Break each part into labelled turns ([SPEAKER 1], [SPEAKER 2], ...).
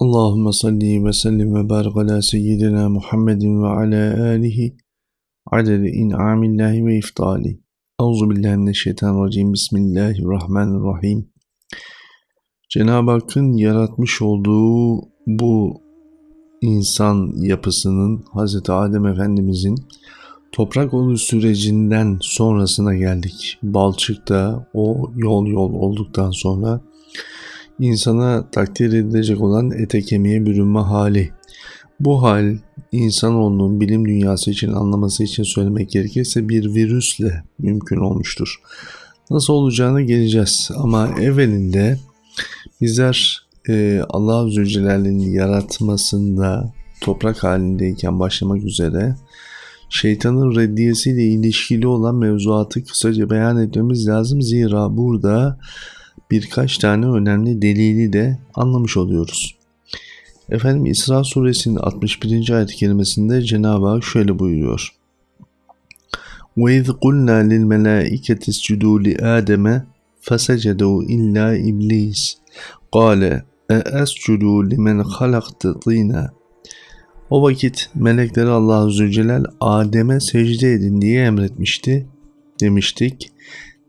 [SPEAKER 1] Allahümme salli ve sellim ve barik ala seyyidina Muhammedin ve ala alihi adede in'amillahi ve iftali. Euzu billahi mineşşeytanirracim. Bismillahirrahmanirrahim. Cenab-ı Hakk'ın yaratmış olduğu bu insan yapısının Hz. Adem Efendimizin toprak oluş sürecinden sonrasına geldik. Balçık'ta o yol yol olduktan sonra insana takdir edilecek olan ete kemiğe bürünme hali. Bu hal insanoğlunun bilim dünyası için anlaması için söylemek gerekirse bir virüsle mümkün olmuştur. Nasıl olacağını geleceğiz ama evvelinde bizler e, Allah Zülcelal'in yaratmasında toprak halindeyken başlamak üzere şeytanın reddiyesiyle ilişkili olan mevzuatı kısaca beyan etmemiz lazım. Zira burada birkaç tane önemli delili de anlamış oluyoruz. Efendim İsra suresinin 61. ayet kelimesinde Cenab-ı Hak şöyle buyuruyor. وَاِذْ قُلْنَا لِلْمَلَائِكَةِ اسْجُدُوا لِآدَمَ فَسَجَدُوا إِلَّا إِبْلِيسِ قَالَ اَأَسْجُدُوا لِمَنْ خَلَقْتَ طِينًا O vakit melekleri Allah Zülcelal Adem'e secde edin diye emretmişti demiştik.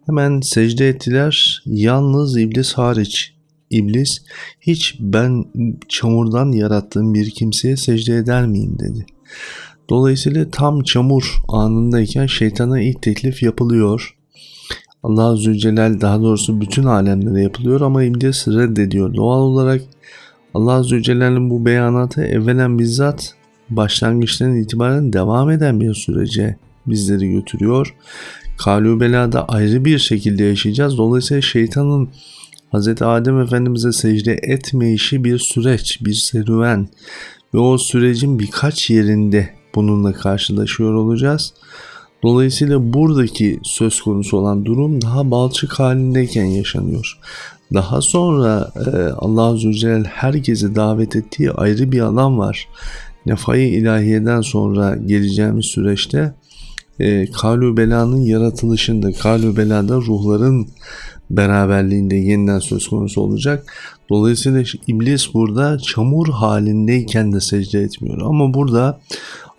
[SPEAKER 1] Hemen secde ettiler. Yalnız iblis hariç. İblis hiç ben çamurdan yarattığım bir kimseye secde eder miyim dedi. Dolayısıyla tam çamur anındayken şeytana ilk teklif yapılıyor. Allah Zülcelal daha doğrusu bütün alemlere yapılıyor ama iblis reddediyor. Doğal olarak Allah Zülcelal'in bu beyanatı evvelen bizzat başlangıçtan itibaren devam eden bir sürece bizleri götürüyor. Kalübela'da ayrı bir şekilde yaşayacağız. Dolayısıyla şeytanın Hz. Adem Efendimiz'e secde etmeyişi bir süreç, bir serüven ve o sürecin birkaç yerinde bununla karşılaşıyor olacağız. Dolayısıyla buradaki söz konusu olan durum daha balçık halindeyken yaşanıyor. Daha sonra e, Allah Azze ve Celle herkesi davet ettiği ayrı bir alan var. Nefai ilahiyeden sonra geleceğimiz süreçte e, Kalü Bela'nın yaratılışında, Kalü Bela'da ruhların beraberliğinde yeniden söz konusu olacak. Dolayısıyla iblis burada çamur halindeyken de secde etmiyor. Ama burada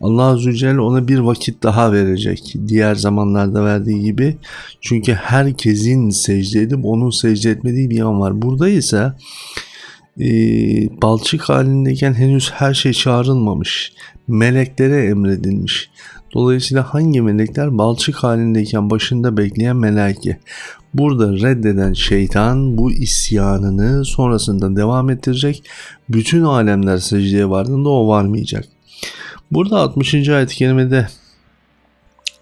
[SPEAKER 1] Allah Azze ve Celle ona bir vakit daha verecek. Diğer zamanlarda verdiği gibi. Çünkü herkesin secde edip onun secde etmediği bir an var. Burada ise e, balçık halindeyken henüz her şey çağrılmamış. Meleklere emredilmiş. Dolayısıyla hangi melekler balçık halindeyken başında bekleyen melaike. Burada reddeden şeytan bu isyanını sonrasında devam ettirecek. Bütün alemler secdeye vardığında o varmayacak. Burada 60. ayet-i kerimede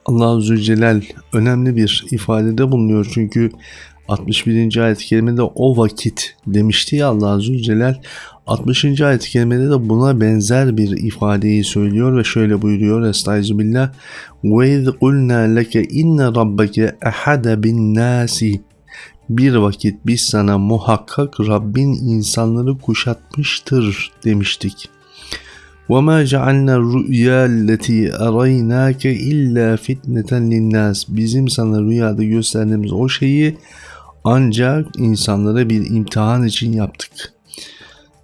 [SPEAKER 1] Allah Zülcelal önemli bir ifadede bulunuyor. Çünkü 61. ayet-i kerimede o vakit demişti ya Allah Zülcelal 60. ayet-i kerimede de buna benzer bir ifadeyi söylüyor ve şöyle buyuruyor Estaizubillah ve iz kulna leke inne rabbeke ehade bin nasi bir vakit biz sana muhakkak Rabbin insanları kuşatmıştır demiştik. وَمَا جَعَلْنَا الرُّؤْيَا الَّتِي اَرَيْنَاكَ اِلَّا فِتْنَةً لِلنَّاسِ Bizim sana rüyada gösterdiğimiz o şeyi ancak insanlara bir imtihan için yaptık.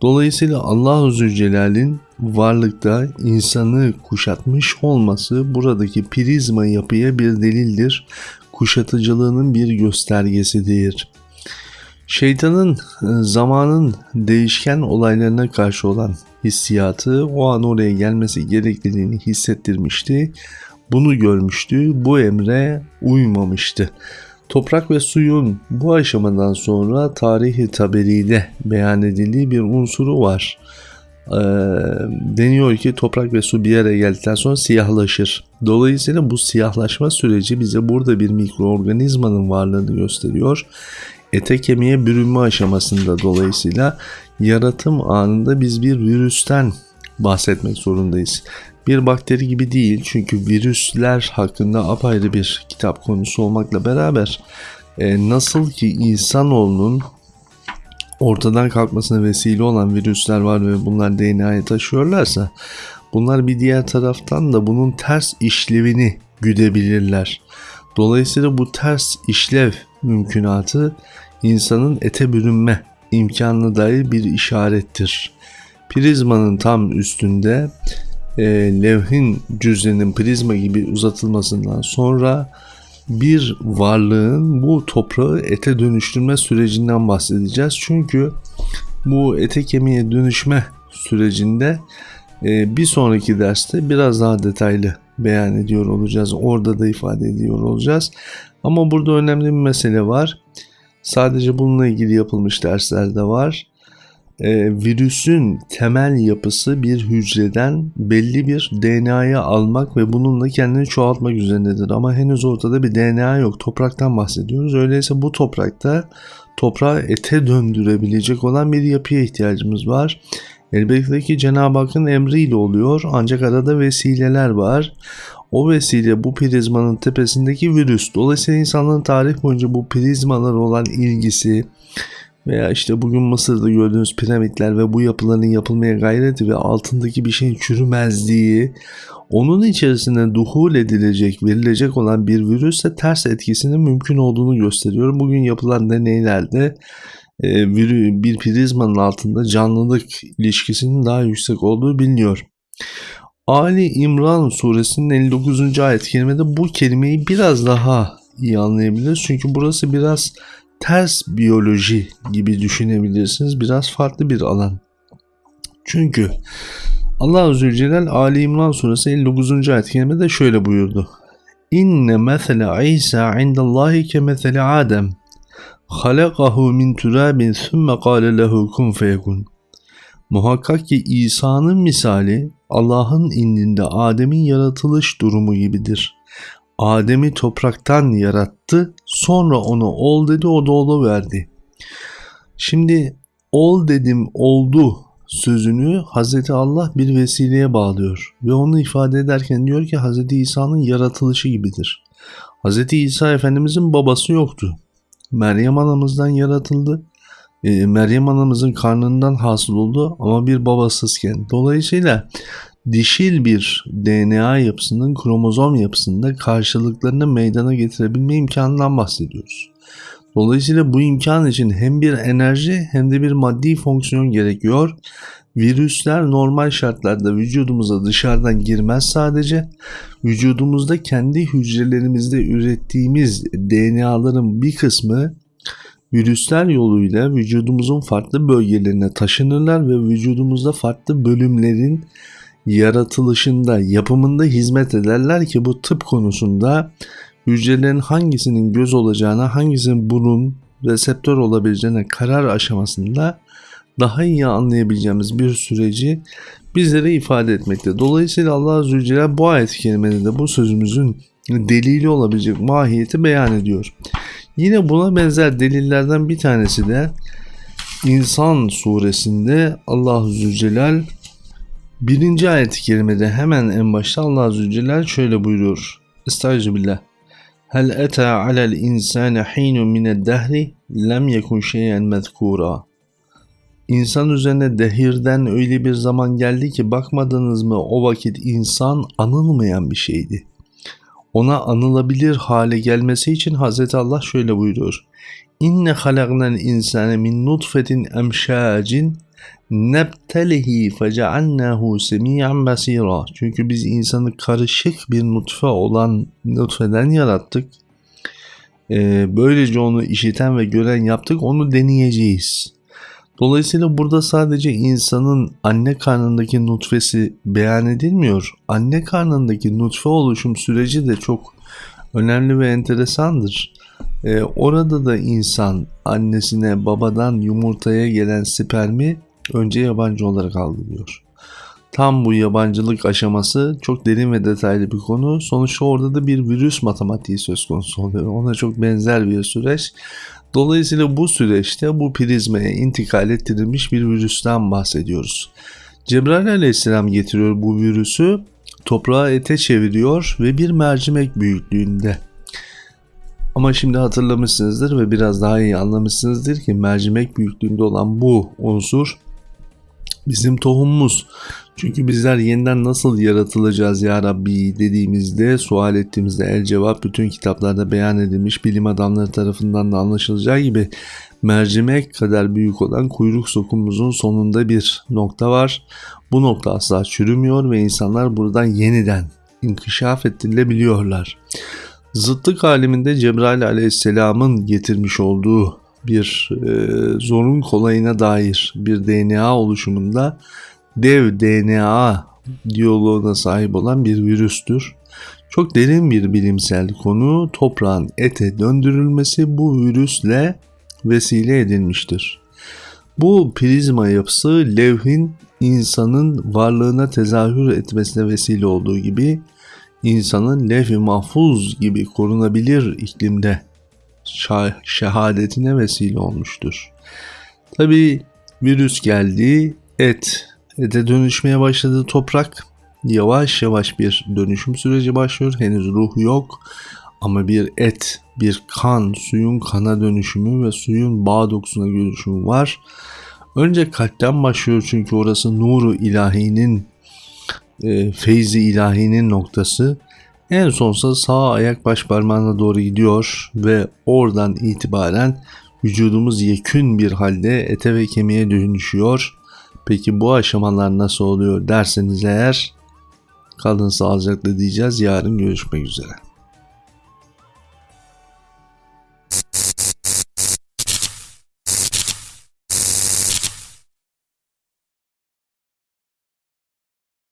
[SPEAKER 1] Dolayısıyla Allah-u Zülcelal'in varlıkta insanı kuşatmış olması buradaki prizma yapıya bir delildir. Kuşatıcılığının bir göstergesidir. Şeytanın e, zamanın değişken olaylarına karşı olan hissiyatı o an oraya gelmesi gerekliliğini hissettirmişti. Bunu görmüştü. Bu emre uymamıştı. Toprak ve suyun bu aşamadan sonra tarihi taberiyle beyan edildiği bir unsuru var. Ee, deniyor ki toprak ve su bir araya geldikten sonra siyahlaşır. Dolayısıyla bu siyahlaşma süreci bize burada bir mikroorganizmanın varlığını gösteriyor. Ete kemiğe bürünme aşamasında dolayısıyla yaratım anında biz bir virüsten bahsetmek zorundayız bir bakteri gibi değil. Çünkü virüsler hakkında apayrı bir kitap konusu olmakla beraber e, nasıl ki insanoğlunun ortadan kalkmasına vesile olan virüsler var ve bunlar DNA'ya taşıyorlarsa bunlar bir diğer taraftan da bunun ters işlevini güdebilirler. Dolayısıyla bu ters işlev mümkünatı insanın ete bürünme imkanına dair bir işarettir. Prizmanın tam üstünde e, levhin cüzdenin prizma gibi uzatılmasından sonra bir varlığın bu toprağı ete dönüştürme sürecinden bahsedeceğiz. Çünkü bu ete kemiğe dönüşme sürecinde e, bir sonraki derste biraz daha detaylı beyan ediyor olacağız. Orada da ifade ediyor olacağız. Ama burada önemli bir mesele var. Sadece bununla ilgili yapılmış dersler de var. Ee, virüsün temel yapısı bir hücreden belli bir DNA'yı almak ve bununla kendini çoğaltmak üzerindedir. Ama henüz ortada bir DNA yok. Topraktan bahsediyoruz. Öyleyse bu toprakta toprağı ete döndürebilecek olan bir yapıya ihtiyacımız var. Elbette ki Cenab-ı Hakk'ın emriyle oluyor ancak arada vesileler var. O vesile bu prizmanın tepesindeki virüs. Dolayısıyla insanlığın tarih boyunca bu prizmalar olan ilgisi veya işte bugün Mısır'da gördüğünüz piramitler ve bu yapıların yapılmaya gayreti ve altındaki bir şeyin çürümezliği onun içerisine duhul edilecek, verilecek olan bir virüsle ters etkisinin mümkün olduğunu gösteriyor. Bugün yapılan deneylerde e, bir prizmanın altında canlılık ilişkisinin daha yüksek olduğu biliniyor. Ali İmran suresinin 59. ayet kerimede bu kelimeyi biraz daha iyi anlayabiliriz. Çünkü burası biraz ters biyoloji gibi düşünebilirsiniz. Biraz farklı bir alan. Çünkü Allah Azze ve Celle Ali İmran suresi 59. ayet kerimede şöyle buyurdu. İnne mesele İsa indallahi ke mesele Adem. Halakahu min turabin thumme kâle lehu kun feyekun. Muhakkak ki İsa'nın misali Allah'ın indinde Adem'in yaratılış durumu gibidir. Adem'i topraktan yarattı, sonra onu ol dedi, o da olu verdi. Şimdi ol dedim oldu sözünü Hz. Allah bir vesileye bağlıyor ve onu ifade ederken diyor ki Hz. İsa'nın yaratılışı gibidir. Hz. İsa Efendimizin babası yoktu. Meryem anamızdan yaratıldı. E, Meryem anamızın karnından hasıl oldu ama bir babasızken. Dolayısıyla dişil bir DNA yapısının kromozom yapısında karşılıklarını meydana getirebilme imkanından bahsediyoruz. Dolayısıyla bu imkan için hem bir enerji hem de bir maddi fonksiyon gerekiyor. Virüsler normal şartlarda vücudumuza dışarıdan girmez sadece. Vücudumuzda kendi hücrelerimizde ürettiğimiz DNA'ların bir kısmı virüsler yoluyla vücudumuzun farklı bölgelerine taşınırlar ve vücudumuzda farklı bölümlerin yaratılışında, yapımında hizmet ederler ki bu tıp konusunda hücrelerin hangisinin göz olacağına, hangisinin burun, reseptör olabileceğine karar aşamasında daha iyi anlayabileceğimiz bir süreci bizlere ifade etmekte. Dolayısıyla Allah Azze ve Celle bu ayet kelimede de bu sözümüzün delili olabilecek mahiyeti beyan ediyor. Yine buna benzer delillerden bir tanesi de İnsan suresinde Allah Zülcelal 1. ayet-i kerimede hemen en başta Allah Azze ve Celle şöyle buyuruyor. Estağfirullah. Hel eta alel insane hinu mined dehri lem yekun şeyen mezkura. İnsan üzerine dehirden öyle bir zaman geldi ki bakmadınız mı o vakit insan anılmayan bir şeydi. Ona anılabilir hale gelmesi için Hz. Allah şöyle buyuruyor. İnne halaknel insane min nutfetin emşacin nebtelihi fecealnahu semiyan basira. Çünkü biz insanı karışık bir nutfe olan nutfeden yarattık. Ee, böylece onu işiten ve gören yaptık. Onu deneyeceğiz. Dolayısıyla burada sadece insanın anne karnındaki nutfesi beyan edilmiyor. Anne karnındaki nutfe oluşum süreci de çok önemli ve enteresandır. Ee, orada da insan annesine babadan yumurtaya gelen spermi önce yabancı olarak algılıyor. Tam bu yabancılık aşaması çok derin ve detaylı bir konu. Sonuçta orada da bir virüs matematiği söz konusu oluyor. Ona çok benzer bir süreç. Dolayısıyla bu süreçte bu prizmaya intikal ettirilmiş bir virüsten bahsediyoruz. Cebrail aleyhisselam getiriyor bu virüsü, toprağı ete çeviriyor ve bir mercimek büyüklüğünde. Ama şimdi hatırlamışsınızdır ve biraz daha iyi anlamışsınızdır ki mercimek büyüklüğünde olan bu unsur bizim tohumumuz. Çünkü bizler yeniden nasıl yaratılacağız ya Rabbi dediğimizde, sual ettiğimizde el cevap bütün kitaplarda beyan edilmiş bilim adamları tarafından da anlaşılacağı gibi mercimek kadar büyük olan kuyruk sokumumuzun sonunda bir nokta var. Bu nokta asla çürümüyor ve insanlar buradan yeniden inkişaf ettirilebiliyorlar. Zıtlık aleminde Cebrail aleyhisselamın getirmiş olduğu bir e, zorun kolayına dair bir DNA oluşumunda dev DNA diyaloğuna sahip olan bir virüstür. Çok derin bir bilimsel konu toprağın ete döndürülmesi bu virüsle vesile edilmiştir. Bu prizma yapısı levhin insanın varlığına tezahür etmesine vesile olduğu gibi insanın levh-i mahfuz gibi korunabilir iklimde şehadetine vesile olmuştur. Tabi virüs geldi, et, ete dönüşmeye başladı toprak. Yavaş yavaş bir dönüşüm süreci başlıyor. Henüz ruh yok ama bir et, bir kan, suyun kana dönüşümü ve suyun bağ dokusuna dönüşümü var. Önce kalpten başlıyor çünkü orası nuru ilahinin, e, feyzi ilahinin noktası. En sonsa sağ ayak baş parmağına doğru gidiyor ve oradan itibaren vücudumuz yekün bir halde ete ve kemiğe dönüşüyor. Peki bu aşamalar nasıl oluyor derseniz eğer kalın sağlıcakla diyeceğiz. Yarın görüşmek üzere.